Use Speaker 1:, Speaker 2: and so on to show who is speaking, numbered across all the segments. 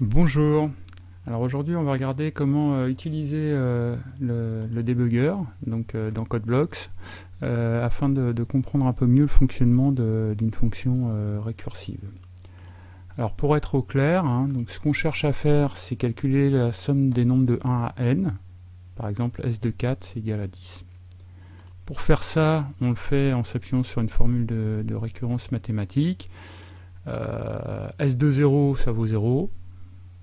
Speaker 1: Bonjour, alors aujourd'hui on va regarder comment euh, utiliser euh, le, debugger donc, euh, dans CodeBlocks afin de, comprendre un peu mieux le fonctionnement d'une fonction récursive. Alors pour être au clair, hein, ce qu'on cherche à faire c'est calculer la somme des nombres de 1 à n, par exemple s de 4 c'est égal à 10. Pour faire ça, on le fait en s'appuyant sur une formule de récurrence mathématique. s de 0 ça vaut 0,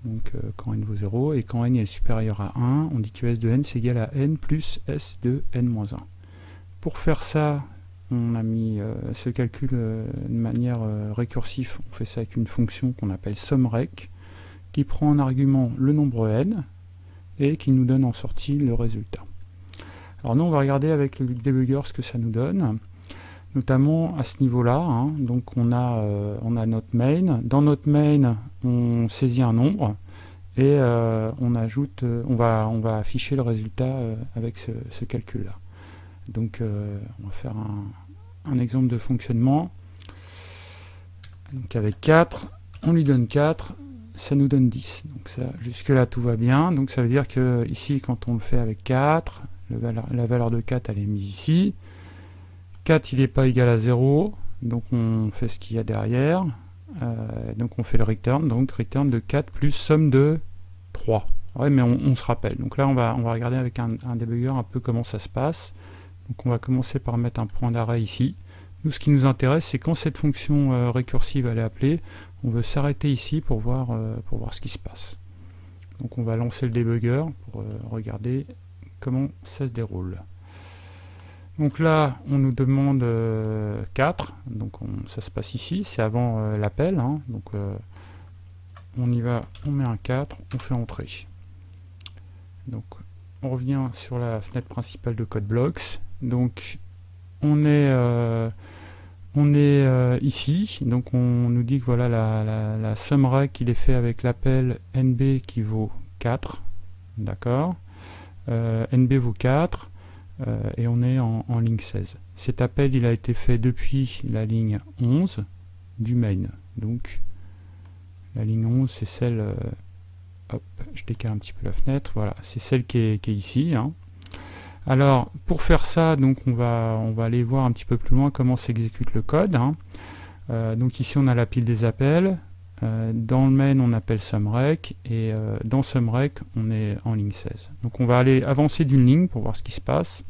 Speaker 1: donc euh, quand n vaut 0, et quand n est supérieur à 1, on dit que s de n c'est égal à n plus s de n-1. Pour faire ça, on a mis euh, ce calcul euh, de manière récursive, on fait ça avec une fonction qu'on appelle SUMREC, qui prend en argument le nombre n, et qui nous donne en sortie le résultat. Alors nous on va regarder avec le debugger ce que ça nous donne notamment à ce niveau-là. Hein. donc on a, euh, on a notre main. Dans notre main, on saisit un nombre et euh, on ajoute, euh, on va, on va afficher le résultat avec ce, calcul-là. Donc on va faire un, exemple de fonctionnement. Donc avec 4, on lui donne 4, ça nous donne 10. Donc ça, jusque là tout va bien. Donc ça veut dire que ici quand on le fait avec 4, la valeur de 4 elle est mise ici. 4 il n'est pas égal à 0, donc on fait ce qu'il y a derrière. Euh, donc on fait le return, donc return de 4 plus somme de 3. Ouais, mais on, se rappelle. Donc là, on va, on va regarder avec un, un, un peu comment ça se passe. Donc on va commencer par mettre un point d'arrêt ici. Nous, ce qui nous intéresse, c'est quand cette fonction euh, récursive elle est appelée, on veut s'arrêter ici pour voir, euh, pour voir ce qui se passe. Donc on va lancer le debugger pour regarder comment ça se déroule. Donc là, on nous demande 4, euh, donc ça se passe ici, c'est avant euh, l'appel, hein. donc euh, on y va, on met un 4, on fait entrer. Donc on revient sur la fenêtre principale de CodeBlocks, donc on est, on est ici, donc on nous dit que voilà la, la, la somme rec il est fait avec l'appel nb qui vaut 4, d'accord, nb vaut 4, euh, et on est en, ligne 16. Cet appel il a été fait depuis la ligne 11 du main. Donc la ligne 11 c'est celle, euh, hop, je décale un petit peu la fenêtre, voilà, c'est celle qui est, ici. Hein. Alors pour faire ça, donc on va, on va aller voir un petit peu plus loin comment s'exécute le code. Hein. Euh, donc ici on a la pile des appels, dans le main on appelle SUMREC et dans SUMREC on est en ligne 16. Donc on va aller avancer d'une ligne pour voir ce qui se passe.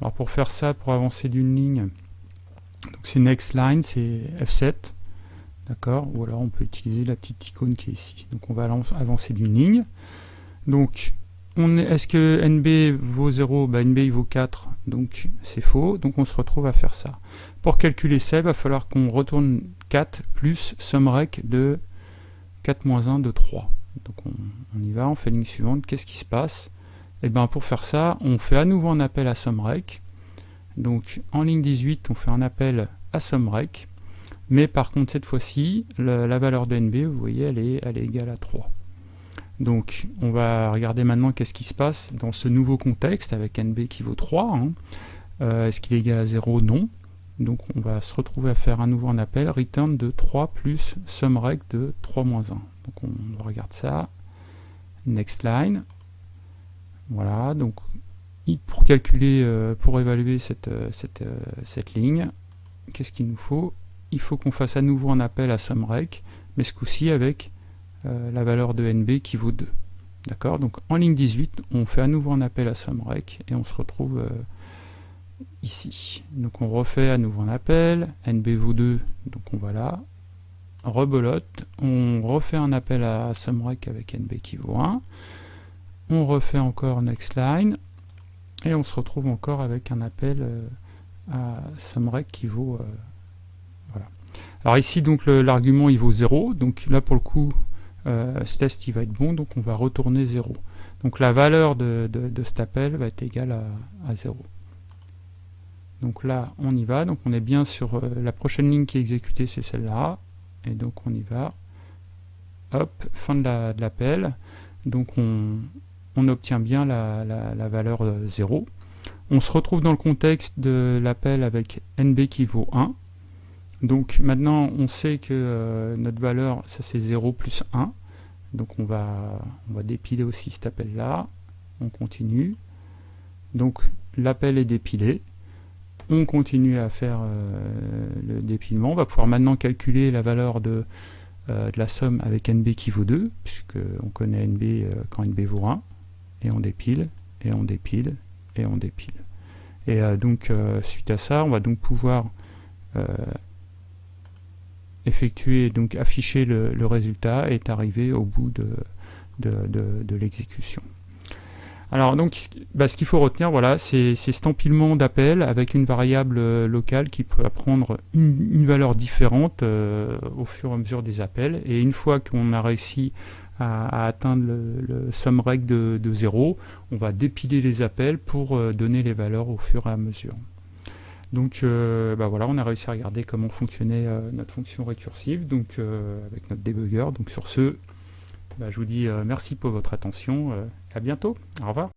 Speaker 1: Alors pour faire ça, pour avancer d'une ligne, c'est next line, c'est F7, d'accord? Ou alors on peut utiliser la petite icône qui est ici. Donc on va avancer d'une ligne. Donc est-ce que NB vaut 0 bah, NB il vaut 4, donc c'est faux, donc on se retrouve à faire ça. Pour calculer ça, il va falloir qu'on retourne 4 plus SUMREC de 4 moins 1 de 3. Donc on, y va, on fait ligne suivante, qu'est-ce qui se passe? Et eh bien pour faire ça, on fait à nouveau un appel à SUMREC. Donc en ligne 18, on fait un appel à SUMREC. Mais par contre, cette fois-ci, la, valeur de NB, vous voyez, elle est, elle est égale à 3. Donc on va regarder maintenant qu'est-ce qui se passe dans ce nouveau contexte avec NB qui vaut 3. Hein. Euh, est-ce qu'il est égal à 0 Non. Donc on va se retrouver à faire à nouveau un appel, return de 3 plus SUMREC de 3 moins 1. Donc on regarde ça. Next line. Voilà, donc pour calculer, euh, pour évaluer cette, euh, cette, ligne, qu'est-ce qu'il nous faut? Il faut qu'on fasse à nouveau un appel à SUMREC, mais ce coup-ci avec la valeur de NB qui vaut 2. D'accord? Donc en ligne 18, on fait à nouveau un appel à SUMREC et on se retrouve ici. Donc on refait à nouveau un appel, NB vaut 2, donc on va là, rebolote, on refait un appel à SUMREC avec NB qui vaut 1, on refait encore next line et on se retrouve encore avec un appel euh, à SUMREC qui vaut euh, voilà. Alors ici donc l'argument il vaut 0, donc là pour le coup euh, ce test il va être bon, donc on va retourner 0. Donc la valeur de, cet appel va être égale à, 0. Donc là on y va, donc on est bien sur la prochaine ligne qui est exécutée c'est celle-là, et donc on y va, hop, fin de l'appel, donc on, on obtient bien la, valeur 0. Euh, on se retrouve dans le contexte de l'appel avec nb qui vaut 1. Donc maintenant on sait que euh, notre valeur, ça c'est 0 plus 1. Donc on va, on va dépiler aussi cet appel-là. On continue. Donc l'appel est dépilé. On continue à faire euh, le dépilement. On va pouvoir maintenant calculer la valeur de, euh, de la somme avec NB qui vaut 2, puisque on connaît NB quand NB vaut 1. Et on dépile, et on dépile, et on dépile. Et donc suite à ça, on va donc pouvoir effectuer, donc afficher le, résultat et arriver au bout de, l'exécution. Alors donc, bah, ce qu'il faut retenir, voilà, c'est cet empilement d'appels avec une variable euh, locale qui peut prendre une, valeur différente euh, au fur et à mesure des appels. Et une fois qu'on a réussi à, atteindre le, le sum reg de, de 0, on va dépiler les appels pour euh, donner les valeurs au fur et à mesure. Donc euh, bah voilà, on a réussi à regarder comment fonctionnait euh, notre fonction récursive donc, euh, avec notre debugger. Donc sur ce, bah, je vous dis merci pour votre attention. à bientôt. Au revoir.